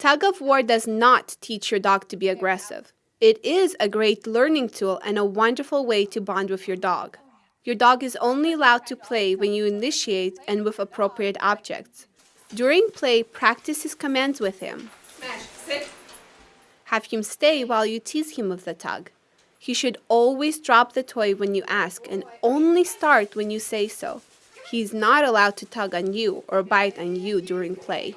Tug of war does not teach your dog to be aggressive. It is a great learning tool and a wonderful way to bond with your dog. Your dog is only allowed to play when you initiate and with appropriate objects. During play, practice his commands with him. Have him stay while you tease him with the tug. He should always drop the toy when you ask and only start when you say so. He is not allowed to tug on you or bite on you during play.